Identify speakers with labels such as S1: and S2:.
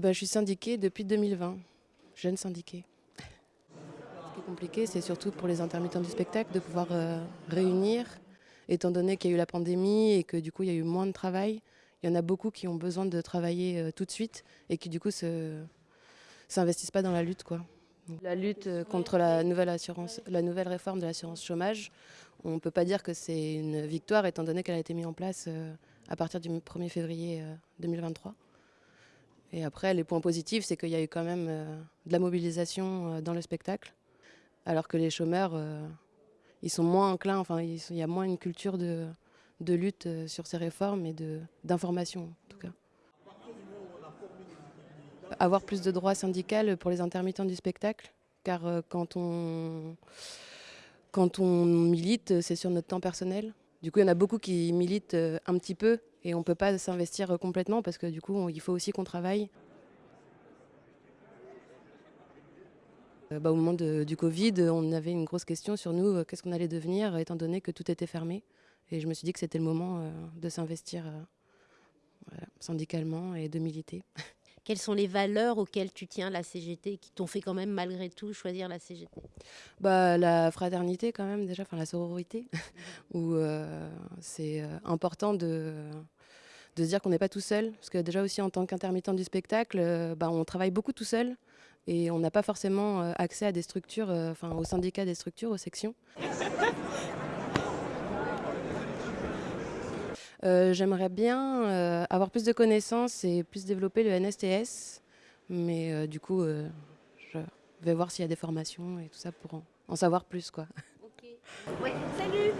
S1: bah, Je suis syndiquée depuis 2020, jeune syndiquée. Ce qui est compliqué, c'est surtout pour les intermittents du spectacle de pouvoir euh, réunir, étant donné qu'il y a eu la pandémie et que du coup il y a eu moins de travail. Il y en a beaucoup qui ont besoin de travailler euh, tout de suite et qui du coup s'investissent pas dans la lutte. Quoi. La lutte euh, contre la nouvelle, la nouvelle réforme de l'assurance chômage, on ne peut pas dire que c'est une victoire étant donné qu'elle a été mise en place à partir du 1er février 2023. Et après, les points positifs, c'est qu'il y a eu quand même de la mobilisation dans le spectacle, alors que les chômeurs, ils sont moins enclins, enfin, il y a moins une culture de, de lutte sur ces réformes et d'information, en tout cas. Avoir plus de droits syndicaux pour les intermittents du spectacle, car quand on, quand on milite, c'est sur notre temps personnel. Du coup, il y en a beaucoup qui militent un petit peu et on ne peut pas s'investir complètement parce que du coup, il faut aussi qu'on travaille. Bah, au moment du Covid, on avait une grosse question sur nous, euh, qu'est-ce qu'on allait devenir étant donné que tout était fermé. Et je me suis dit que c'était le moment euh, de s'investir euh, syndicalement et de militer.
S2: Quelles sont les valeurs auxquelles tu tiens la CGT qui t'ont fait quand même malgré tout choisir la CGT
S1: bah, La fraternité quand même déjà, enfin la sororité, où c'est important de, de se dire qu'on n'est pas tout seul. Parce que déjà aussi en tant qu'intermittent du spectacle, bah, on travaille beaucoup tout seul et on n'a pas forcément euh, accès à des structures, euh, enfin aux syndicats des structures, aux sections. Euh, j'aimerais bien avoir plus de connaissances et plus développer le NSTS, mais du coup, je vais voir s'il y a des formations et tout ça pour en, savoir plus. Quoi.
S2: Ok. Ouais, salut.